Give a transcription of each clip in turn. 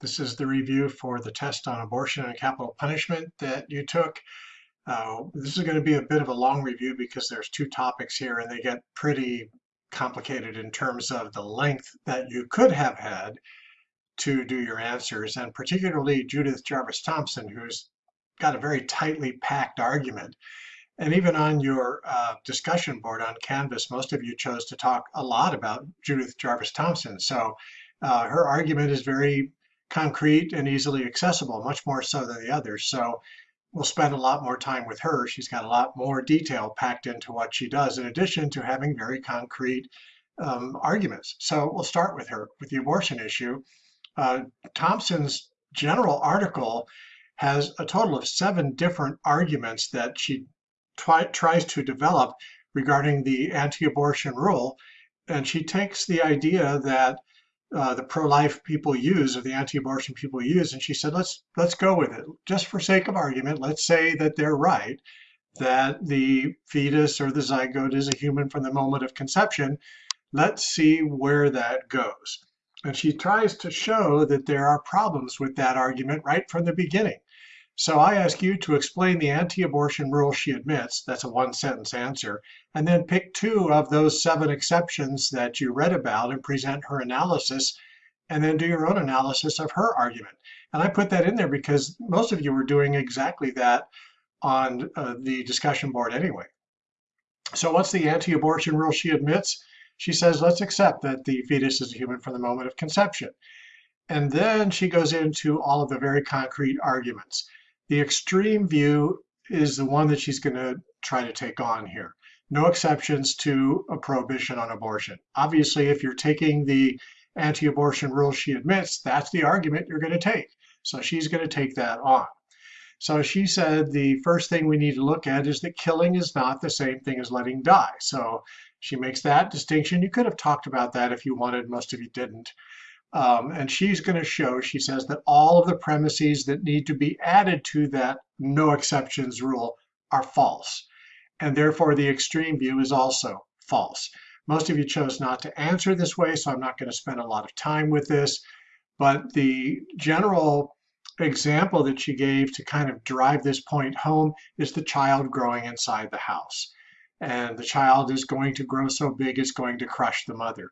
This is the review for the test on abortion and capital punishment that you took. Uh, this is going to be a bit of a long review because there's two topics here and they get pretty complicated in terms of the length that you could have had to do your answers, and particularly Judith Jarvis Thomson, who's got a very tightly packed argument. And even on your uh, discussion board on Canvas, most of you chose to talk a lot about Judith Jarvis Thomson. So uh, her argument is very concrete and easily accessible, much more so than the others. So we'll spend a lot more time with her. She's got a lot more detail packed into what she does, in addition to having very concrete um, arguments. So we'll start with her, with the abortion issue. Uh, Thomson's general article has a total of seven different arguments that she tries to develop regarding the anti-abortion rule. And she takes the idea that uh, the pro-life people use or the anti-abortion people use and she said let's let's go with it. Just for sake of argument let's say that they're right that the fetus or the zygote is a human from the moment of conception. Let's see where that goes. And she tries to show that there are problems with that argument right from the beginning so I ask you to explain the anti-abortion rule she admits, that's a one sentence answer, and then pick two of those seven exceptions that you read about and present her analysis, and then do your own analysis of her argument. And I put that in there because most of you were doing exactly that on uh, the discussion board anyway. So what's the anti-abortion rule she admits? She says, let's accept that the fetus is a human from the moment of conception. And then she goes into all of the very concrete arguments. The extreme view is the one that she's going to try to take on here. No exceptions to a prohibition on abortion. Obviously, if you're taking the anti-abortion rule she admits, that's the argument you're going to take. So she's going to take that on. So she said the first thing we need to look at is that killing is not the same thing as letting die. So she makes that distinction. You could have talked about that if you wanted, most of you didn't. Um, and she's going to show, she says, that all of the premises that need to be added to that no exceptions rule are false. And therefore, the extreme view is also false. Most of you chose not to answer this way, so I'm not going to spend a lot of time with this. But the general example that she gave to kind of drive this point home is the child growing inside the house. And the child is going to grow so big it's going to crush the mother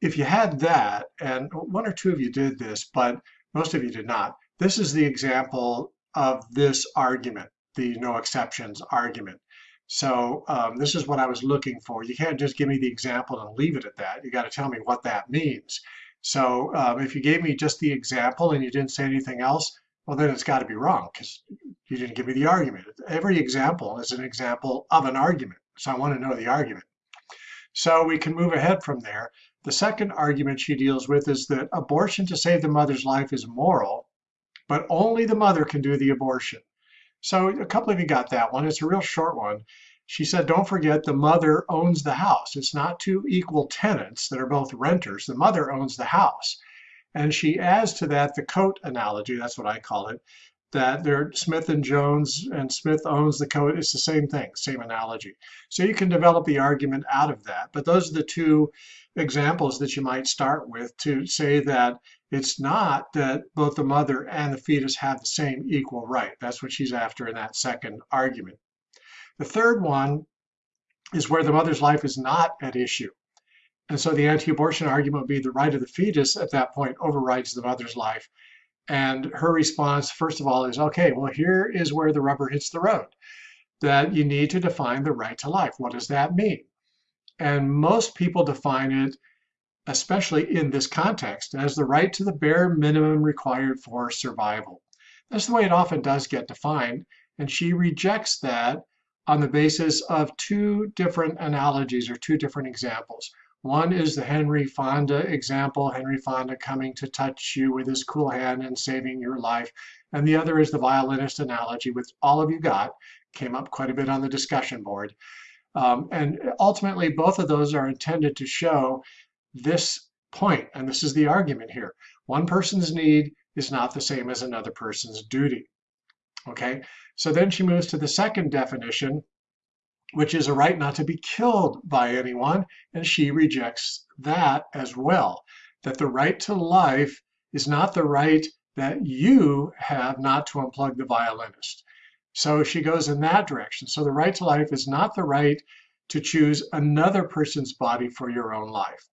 if you had that, and one or two of you did this, but most of you did not, this is the example of this argument, the no exceptions argument. So um, this is what I was looking for. You can't just give me the example and leave it at that. You got to tell me what that means. So um, if you gave me just the example and you didn't say anything else, well, then it's got to be wrong because you didn't give me the argument. Every example is an example of an argument. So I want to know the argument. So we can move ahead from there. The second argument she deals with is that abortion to save the mother's life is moral, but only the mother can do the abortion. So a couple of you got that one. It's a real short one. She said, don't forget the mother owns the house. It's not two equal tenants that are both renters. The mother owns the house. And she adds to that the coat analogy, that's what I call it, that they're Smith and Jones and Smith owns the coat. It's the same thing, same analogy. So you can develop the argument out of that. But those are the two examples that you might start with to say that it's not that both the mother and the fetus have the same equal right. That's what she's after in that second argument. The third one is where the mother's life is not at issue. And so the anti-abortion argument would be the right of the fetus at that point overrides the mother's life. And her response, first of all, is, okay, well, here is where the rubber hits the road, that you need to define the right to life. What does that mean? And most people define it, especially in this context, as the right to the bare minimum required for survival. That's the way it often does get defined. And she rejects that on the basis of two different analogies or two different examples. One is the Henry Fonda example, Henry Fonda coming to touch you with his cool hand and saving your life. And the other is the violinist analogy, which all of you got, came up quite a bit on the discussion board. Um, and ultimately, both of those are intended to show this point, and this is the argument here. One person's need is not the same as another person's duty. Okay, so then she moves to the second definition, which is a right not to be killed by anyone, and she rejects that as well, that the right to life is not the right that you have not to unplug the violinist. So she goes in that direction. So the right to life is not the right to choose another person's body for your own life.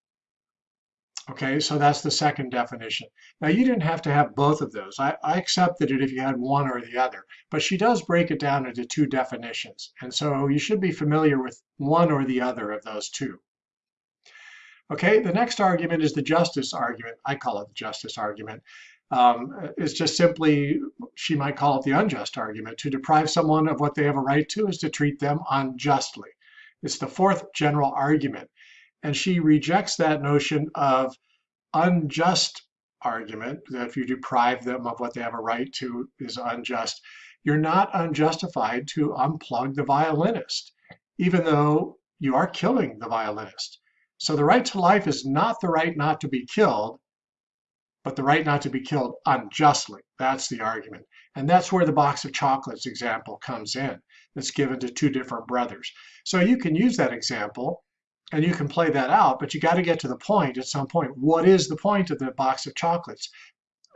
Okay, so that's the second definition. Now you didn't have to have both of those. I, I accepted it if you had one or the other, but she does break it down into two definitions. And so you should be familiar with one or the other of those two. Okay, the next argument is the justice argument. I call it the justice argument. Um, it's just simply, she might call it the unjust argument. To deprive someone of what they have a right to is to treat them unjustly. It's the fourth general argument. And she rejects that notion of unjust argument, that if you deprive them of what they have a right to is unjust. You're not unjustified to unplug the violinist, even though you are killing the violinist. So the right to life is not the right not to be killed, but the right not to be killed unjustly. That's the argument. And that's where the box of chocolates example comes in. That's given to two different brothers. So you can use that example and you can play that out, but you got to get to the point at some point. What is the point of the box of chocolates?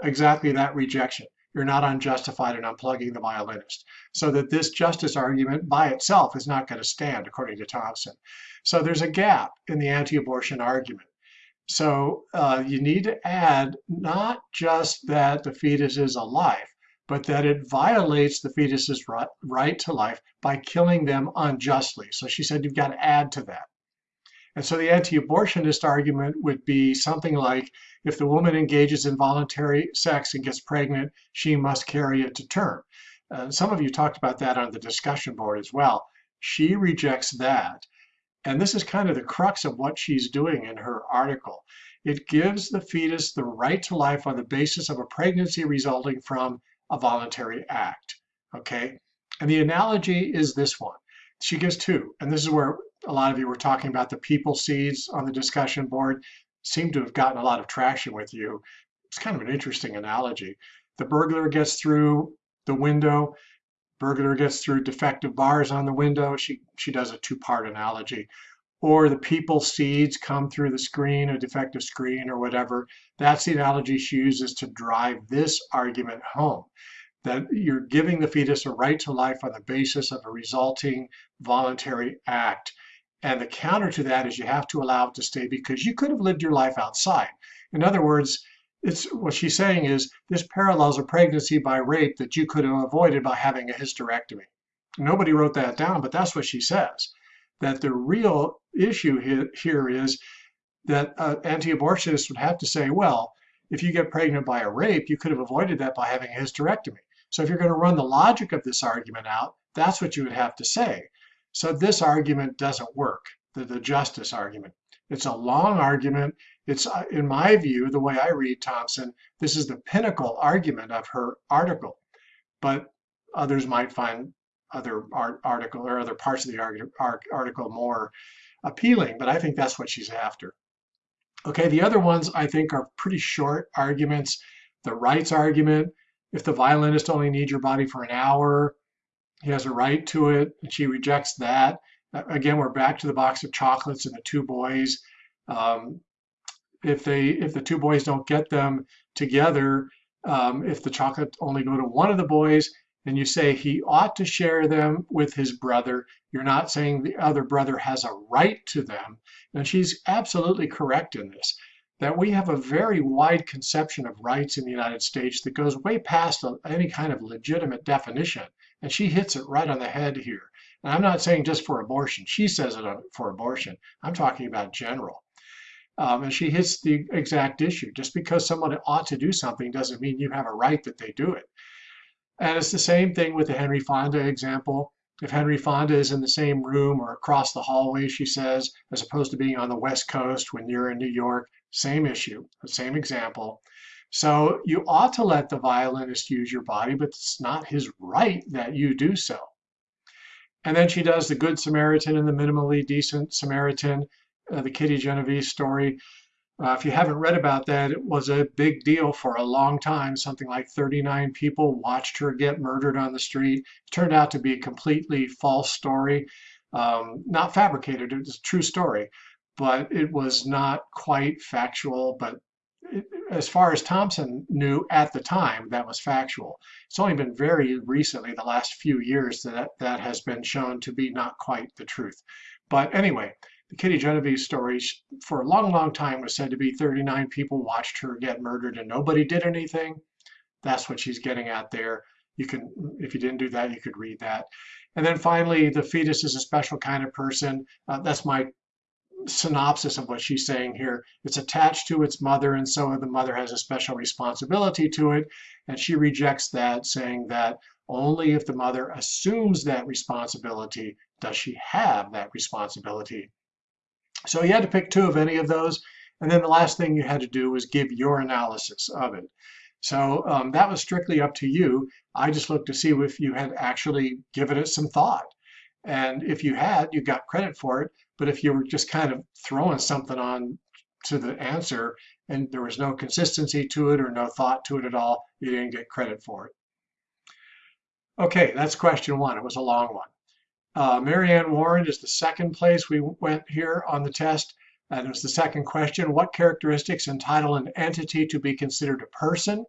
Exactly that rejection. You're not unjustified in unplugging the violinist. So that this justice argument by itself is not going to stand, according to Thomson. So there's a gap in the anti-abortion argument. So uh, you need to add not just that the fetus is alive, but that it violates the fetus's right, to life by killing them unjustly. So she said you've got to add to that. And so the anti-abortionist argument would be something like, if the woman engages in voluntary sex and gets pregnant, she must carry it to term. Uh, some of you talked about that on the discussion board as well. She rejects that. And this is kind of the crux of what she's doing in her article. It gives the fetus the right to life on the basis of a pregnancy resulting from a voluntary act. Okay? And the analogy is this one. She gives two, and this is where a lot of you were talking about the people seeds on the discussion board. Seem to have gotten a lot of traction with you. It's kind of an interesting analogy. The burglar gets through the window, burglar gets through defective bars on the window. She, she does a two-part analogy. Or the people seeds come through the screen, a defective screen or whatever. That's the analogy she uses to drive this argument home. That you're giving the fetus a right to life on the basis of a resulting voluntary act. And the counter to that is you have to allow it to stay because you could have lived your life outside. In other words, it's what she's saying is this parallels a pregnancy by rape that you could have avoided by having a hysterectomy. Nobody wrote that down, but that's what she says. That the real issue here is that uh, anti-abortionists would have to say, well, if you get pregnant by a rape, you could have avoided that by having a hysterectomy. So if you're going to run the logic of this argument out, that's what you would have to say. So this argument doesn't work, the, the justice argument. It's a long argument. It's, uh, in my view, the way I read Thomson, this is the pinnacle argument of her article. But others might find other art article or other parts of the article more appealing, but I think that's what she's after. Okay, the other ones I think are pretty short arguments. The rights argument, if the violinist only needs your body for an hour, he has a right to it, and she rejects that. Again, we're back to the box of chocolates and the two boys. Um, if they if the two boys don't get them together, um, if the chocolate only go to one of the boys, and you say he ought to share them with his brother, you're not saying the other brother has a right to them. And she's absolutely correct in this, that we have a very wide conception of rights in the United States that goes way past any kind of legitimate definition. And she hits it right on the head here. And I'm not saying just for abortion. She says it for abortion. I'm talking about general. Um, and she hits the exact issue. Just because someone ought to do something doesn't mean you have a right that they do it. And it's the same thing with the Henry Fonda example. If Henry Fonda is in the same room or across the hallway, she says, as opposed to being on the West Coast when you're in New York, same issue, same example. So you ought to let the violinist use your body, but it's not his right that you do so. And then she does the Good Samaritan and the minimally decent Samaritan, uh, the Kitty Genovese story. Uh, if you haven't read about that, it was a big deal for a long time. Something like 39 people watched her get murdered on the street. It turned out to be a completely false story, um, not fabricated. It was a true story, but it was not quite factual. But as far as Thomson knew at the time, that was factual. It's only been very recently, the last few years, that that has been shown to be not quite the truth. But anyway, the Kitty Genovese story for a long, long time was said to be 39 people watched her get murdered and nobody did anything. That's what she's getting at there. You can, if you didn't do that, you could read that. And then finally, the fetus is a special kind of person. Uh, that's my synopsis of what she's saying here. It's attached to its mother, and so the mother has a special responsibility to it. And she rejects that, saying that only if the mother assumes that responsibility does she have that responsibility. So you had to pick two of any of those. And then the last thing you had to do was give your analysis of it. So um, that was strictly up to you. I just looked to see if you had actually given it some thought. And if you had, you got credit for it. But if you were just kind of throwing something on to the answer and there was no consistency to it or no thought to it at all, you didn't get credit for it. Okay, that's question one. It was a long one. Uh, Mary Anne Warren is the second place we went here on the test. And it was the second question. What characteristics entitle an entity to be considered a person?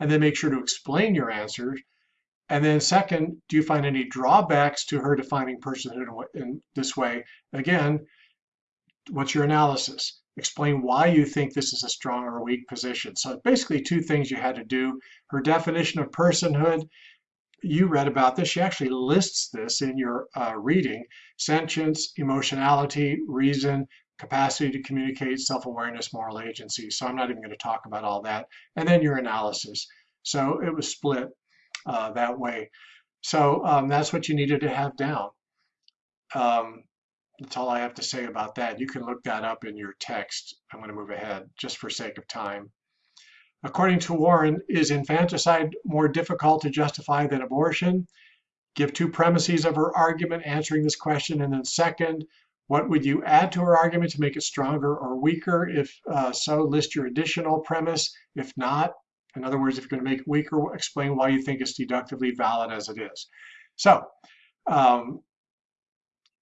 And then make sure to explain your answers. And then second, do you find any drawbacks to her defining personhood in this way? Again, what's your analysis? Explain why you think this is a strong or weak position. So basically two things you had to do. Her definition of personhood you read about this. She actually lists this in your uh, reading. Sentience, emotionality, reason, capacity to communicate, self-awareness, moral agency. So I'm not even going to talk about all that. And then your analysis. So it was split uh, that way. So um, that's what you needed to have down. Um, that's all I have to say about that. You can look that up in your text. I'm going to move ahead just for sake of time. According to Warren, is infanticide more difficult to justify than abortion? Give two premises of her argument answering this question. And then second, what would you add to her argument to make it stronger or weaker? If uh, so, list your additional premise. If not, in other words, if you're going to make it weaker, explain why you think it's deductively valid as it is. So um,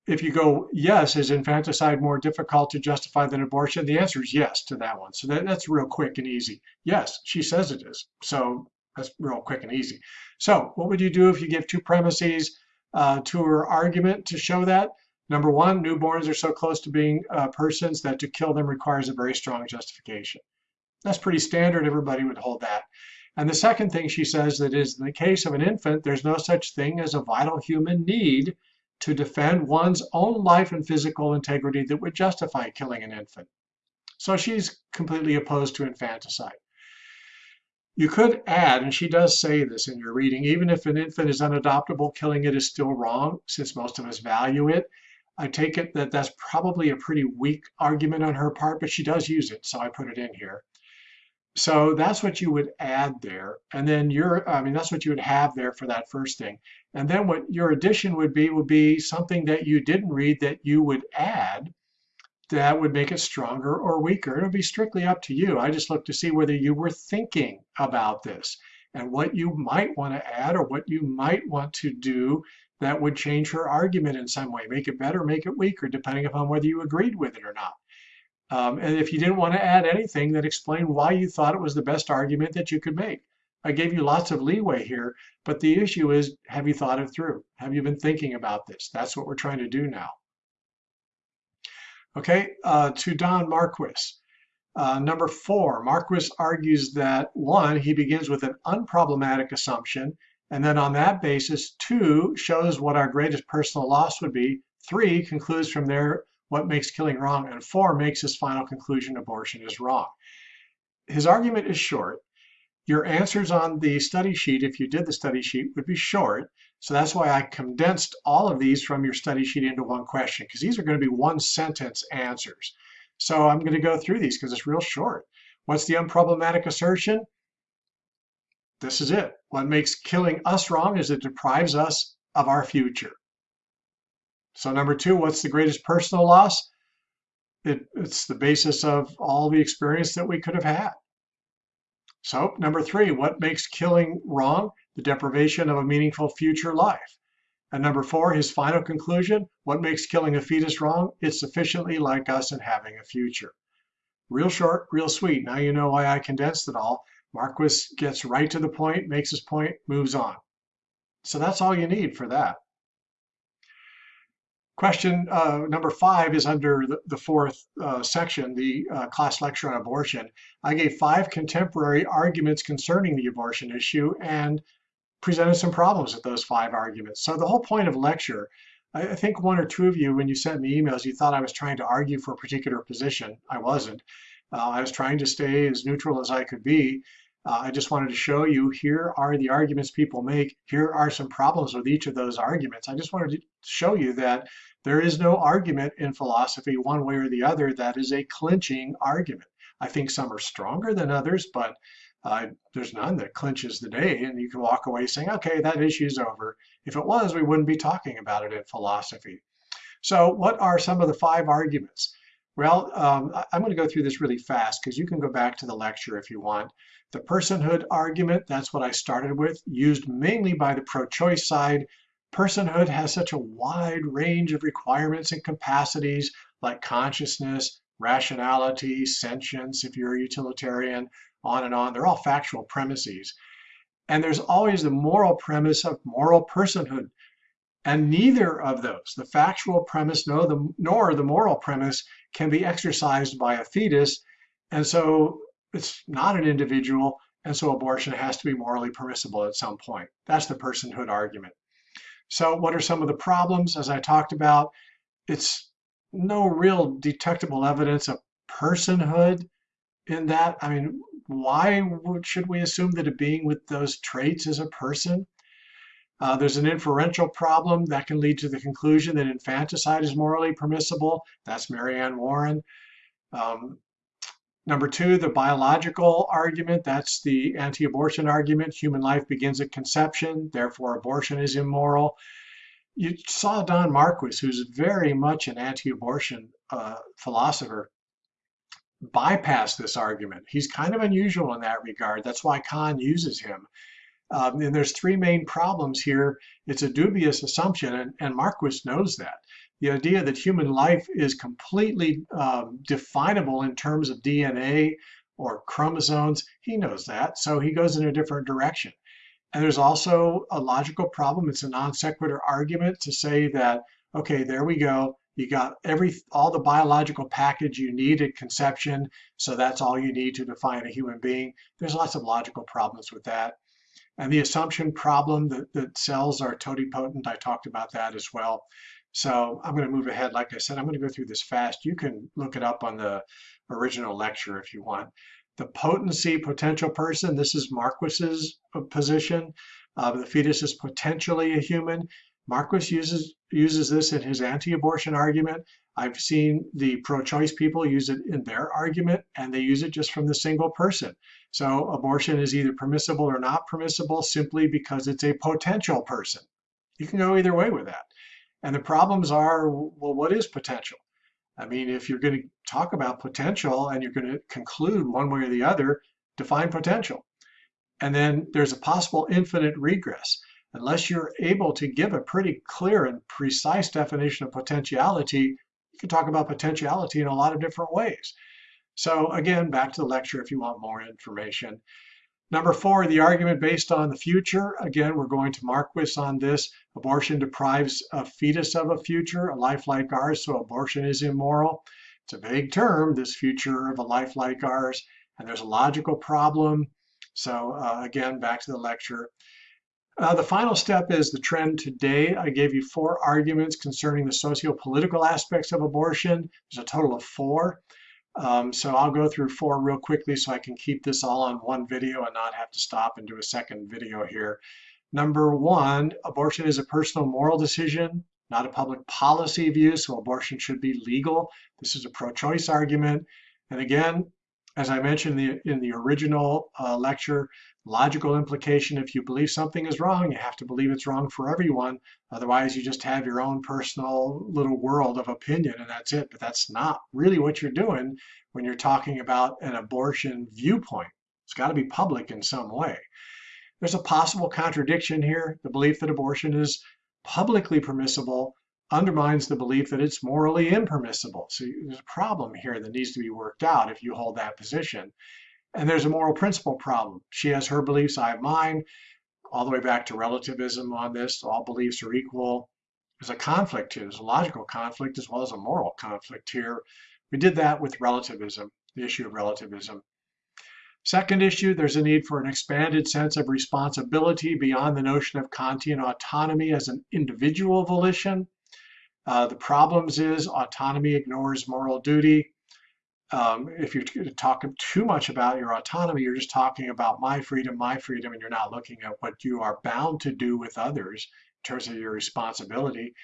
if you go, yes, is infanticide more difficult to justify than abortion? The answer is yes to that one. So that, that's real quick and easy. Yes, she says it is. So that's real quick and easy. So what would you do if you give two premises uh, to her argument to show that? Number one, newborns are so close to being uh, persons that to kill them requires a very strong justification. That's pretty standard. Everybody would hold that. And the second thing she says that is in the case of an infant, there's no such thing as a vital human need to defend one's own life and physical integrity that would justify killing an infant. So she's completely opposed to infanticide. You could add, and she does say this in your reading, even if an infant is unadoptable, killing it is still wrong, since most of us value it. I take it that that's probably a pretty weak argument on her part, but she does use it, so I put it in here. So that's what you would add there. And then your, I mean, that's what you would have there for that first thing. And then what your addition would be would be something that you didn't read that you would add that would make it stronger or weaker. It would be strictly up to you. I just look to see whether you were thinking about this and what you might want to add or what you might want to do that would change her argument in some way, make it better, make it weaker, depending upon whether you agreed with it or not. Um, and if you didn't want to add anything, then explain why you thought it was the best argument that you could make. I gave you lots of leeway here, but the issue is, have you thought it through? Have you been thinking about this? That's what we're trying to do now. Okay, uh, to Don Marquis. Uh, number four, Marquis argues that one, he begins with an unproblematic assumption, and then on that basis, two, shows what our greatest personal loss would be, three, concludes from there what makes killing wrong, and four, makes his final conclusion abortion is wrong. His argument is short, your answers on the study sheet, if you did the study sheet, would be short. So that's why I condensed all of these from your study sheet into one question, because these are going to be one sentence answers. So I'm going to go through these because it's real short. What's the unproblematic assertion? This is it. What makes killing us wrong is it deprives us of our future. So number two, what's the greatest personal loss? It, it's the basis of all the experience that we could have had. So number three, what makes killing wrong? The deprivation of a meaningful future life. And number four, his final conclusion, what makes killing a fetus wrong? It's sufficiently like us in having a future. Real short, real sweet. Now you know why I condensed it all. Marquis gets right to the point, makes his point, moves on. So that's all you need for that. Question uh, number five is under the, the fourth uh, section, the uh, class lecture on abortion. I gave five contemporary arguments concerning the abortion issue and presented some problems with those five arguments. So the whole point of lecture, I, I think one or two of you, when you sent me emails, you thought I was trying to argue for a particular position. I wasn't. Uh, I was trying to stay as neutral as I could be. Uh, I just wanted to show you here are the arguments people make. Here are some problems with each of those arguments. I just wanted to show you that there is no argument in philosophy one way or the other that is a clinching argument. I think some are stronger than others, but uh, there's none that clinches the day and you can walk away saying, okay, that issue is over. If it was, we wouldn't be talking about it in philosophy. So what are some of the five arguments? Well, um, I'm going to go through this really fast because you can go back to the lecture if you want. The personhood argument, that's what I started with, used mainly by the pro-choice side. Personhood has such a wide range of requirements and capacities like consciousness, rationality, sentience, if you're a utilitarian, on and on. They're all factual premises. And there's always the moral premise of moral personhood. And neither of those, the factual premise nor the, nor the moral premise, can be exercised by a fetus. And so it's not an individual. And so abortion has to be morally permissible at some point. That's the personhood argument. So what are some of the problems? As I talked about, it's no real detectable evidence of personhood in that. I mean, why should we assume that a being with those traits is a person? Uh, there's an inferential problem that can lead to the conclusion that infanticide is morally permissible. That's Mary Anne Warren. Um, number two, the biological argument. That's the anti-abortion argument. Human life begins at conception, therefore abortion is immoral. You saw Don Marquis, who's very much an anti-abortion uh, philosopher, bypass this argument. He's kind of unusual in that regard. That's why Kahn uses him. Um, and there's three main problems here. It's a dubious assumption, and, and Marquis knows that. The idea that human life is completely um, definable in terms of DNA or chromosomes, he knows that, so he goes in a different direction. And there's also a logical problem. It's a non sequitur argument to say that, okay, there we go. You got every all the biological package you need at conception, so that's all you need to define a human being. There's lots of logical problems with that. And the assumption problem that, that cells are totipotent, I talked about that as well. So I'm going to move ahead. Like I said, I'm going to go through this fast. You can look it up on the original lecture if you want. The potency potential person, this is Marquis's position. Uh, the fetus is potentially a human. Marquis uses, uses this in his anti-abortion argument. I've seen the pro-choice people use it in their argument, and they use it just from the single person. So abortion is either permissible or not permissible simply because it's a potential person. You can go either way with that. And the problems are, well, what is potential? I mean, if you're going to talk about potential and you're going to conclude one way or the other, define potential. And then there's a possible infinite regress. Unless you're able to give a pretty clear and precise definition of potentiality, you can talk about potentiality in a lot of different ways. So again, back to the lecture if you want more information. Number four, the argument based on the future. Again, we're going to Marquis on this. Abortion deprives a fetus of a future, a life like ours, so abortion is immoral. It's a vague term, this future of a life like ours, and there's a logical problem. So uh, again, back to the lecture. Uh, the final step is the trend today. I gave you four arguments concerning the socio-political aspects of abortion. There's a total of four. Um, so I'll go through four real quickly so I can keep this all on one video and not have to stop and do a second video here. Number one, abortion is a personal moral decision, not a public policy view, so abortion should be legal. This is a pro-choice argument. And again, as I mentioned in the, in the original uh, lecture, logical implication, if you believe something is wrong, you have to believe it's wrong for everyone. Otherwise, you just have your own personal little world of opinion and that's it. But that's not really what you're doing when you're talking about an abortion viewpoint. It's got to be public in some way. There's a possible contradiction here, the belief that abortion is publicly permissible undermines the belief that it's morally impermissible. So there's a problem here that needs to be worked out if you hold that position. And there's a moral principle problem. She has her beliefs, I have mine, all the way back to relativism on this. All beliefs are equal. There's a conflict here. There's a logical conflict as well as a moral conflict here. We did that with relativism, the issue of relativism. Second issue, there's a need for an expanded sense of responsibility beyond the notion of Kantian autonomy as an individual volition. Uh, the problems is autonomy ignores moral duty. Um, if you're talking too much about your autonomy, you're just talking about my freedom, my freedom, and you're not looking at what you are bound to do with others in terms of your responsibility.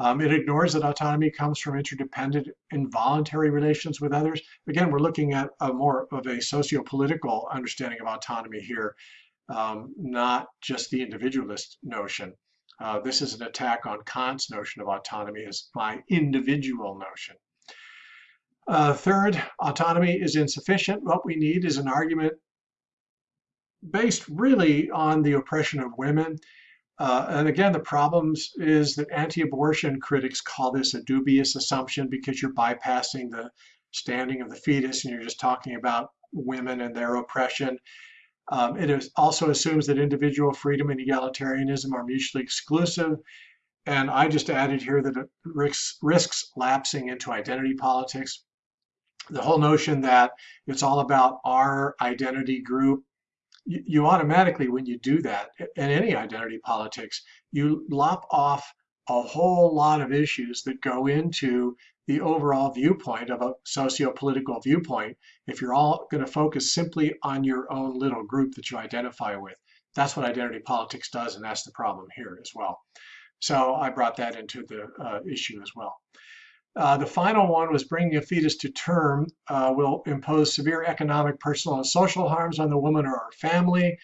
Um, it ignores that autonomy comes from interdependent involuntary relations with others. Again, we're looking at a more of a socio-political understanding of autonomy here, um, not just the individualist notion. Uh, this is an attack on Kant's notion of autonomy as my individual notion. Uh, third, autonomy is insufficient. What we need is an argument based really on the oppression of women. Uh, and again, the problems is that anti-abortion critics call this a dubious assumption because you're bypassing the standing of the fetus and you're just talking about women and their oppression. Um, it is also assumes that individual freedom and egalitarianism are mutually exclusive. And I just added here that it risks, risks lapsing into identity politics. The whole notion that it's all about our identity group, you, you automatically, when you do that, in any identity politics, you lop off a whole lot of issues that go into the overall viewpoint of a socio-political viewpoint if you're all going to focus simply on your own little group that you identify with. That's what identity politics does, and that's the problem here as well. So I brought that into the uh, issue as well. Uh, the final one was bringing a fetus to term uh, will impose severe economic, personal, and social harms on the woman or her family,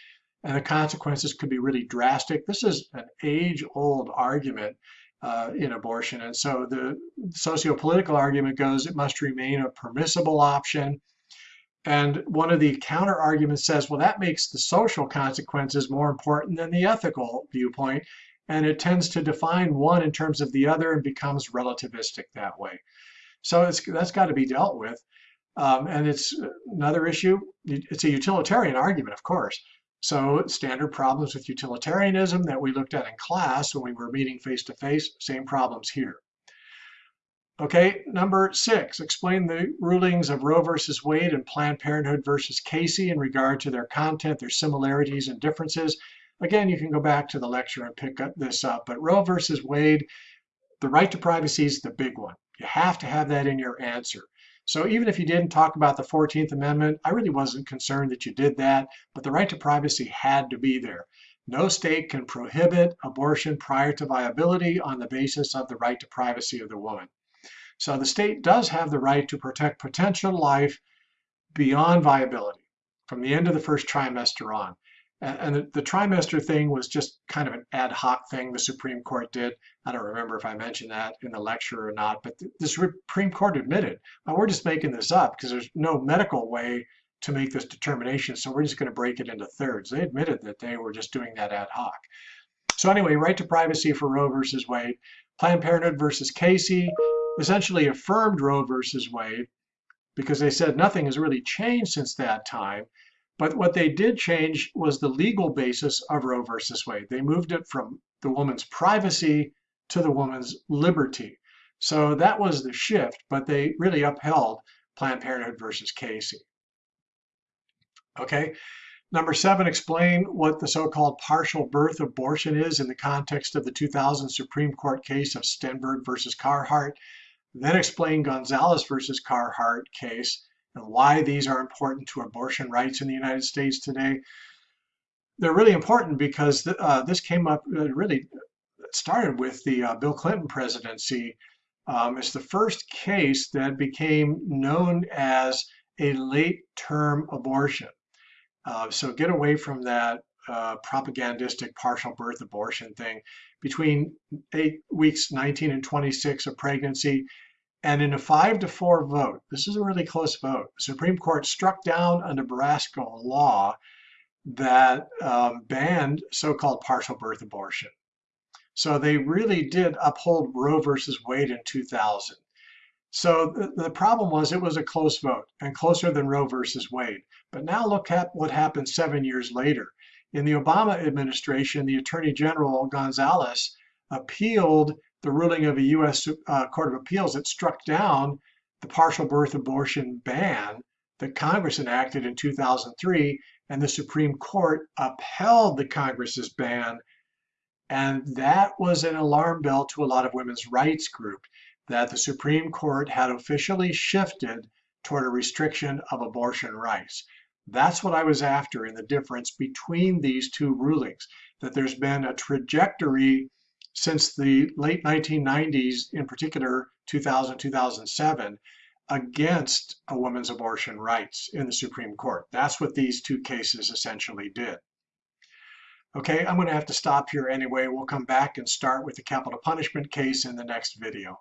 and the consequences could be really drastic. This is an age-old argument uh, in abortion. And so the socio-political argument goes it must remain a permissible option. And one of the counter arguments says, well, that makes the social consequences more important than the ethical viewpoint. And it tends to define one in terms of the other and becomes relativistic that way. So that's got to be dealt with. Um, and it's another issue. It's a utilitarian argument, of course. So standard problems with utilitarianism that we looked at in class when we were meeting face to face, same problems here. Okay, number six, explain the rulings of Roe versus Wade and Planned Parenthood versus Casey in regard to their content, their similarities and differences. Again, you can go back to the lecture and pick up this up, but Roe versus Wade, the right to privacy is the big one. You have to have that in your answer. So even if you didn't talk about the 14th Amendment, I really wasn't concerned that you did that, but the right to privacy had to be there. No state can prohibit abortion prior to viability on the basis of the right to privacy of the woman. So the state does have the right to protect potential life beyond viability from the end of the first trimester on. And the, the, trimester thing was just kind of an ad hoc thing the Supreme Court did. I don't remember if I mentioned that in the lecture or not, but the, the Supreme Court admitted, we're just making this up because there's no medical way to make this determination, so we're just going to break it into thirds. They admitted that they were just doing that ad hoc. So anyway, right to privacy for Roe versus Wade. Planned Parenthood versus Casey essentially affirmed Roe versus Wade because they said nothing has really changed since that time. But what they did change was the legal basis of Roe versus Wade. They moved it from the woman's privacy to the woman's liberty. So that was the shift, but they really upheld Planned Parenthood versus Casey. Okay, number seven, explain what the so-called partial birth abortion is in the context of the 2000 Supreme Court case of Stenberg versus Carhart. Then explain Gonzales versus Carhart case and why these are important to abortion rights in the United States today. They're really important because uh, this came up uh, really started with the uh, Bill Clinton presidency. Um, it's the first case that became known as a late term abortion. Uh, so get away from that uh, propagandistic partial birth abortion thing. Between eight weeks 19 and 26 of pregnancy, and in a five to four vote, this is a really close vote, the Supreme Court struck down a Nebraska law that um, banned so-called partial birth abortion. So they really did uphold Roe versus Wade in 2000. So the, the problem was it was a close vote and closer than Roe versus Wade. But now look at what happened seven years later. In the Obama administration, the Attorney General Gonzales appealed the ruling of a U.S. Uh, Court of Appeals that struck down the partial birth abortion ban that Congress enacted in 2003, and the Supreme Court upheld the Congress's ban. And that was an alarm bell to a lot of women's rights groups that the Supreme Court had officially shifted toward a restriction of abortion rights. That's what I was after in the difference between these two rulings, that there's been a trajectory since the late 1990s, in particular 2000, 2007, against a woman's abortion rights in the Supreme Court. That's what these two cases essentially did. Okay, I'm going to have to stop here anyway. We'll come back and start with the capital punishment case in the next video.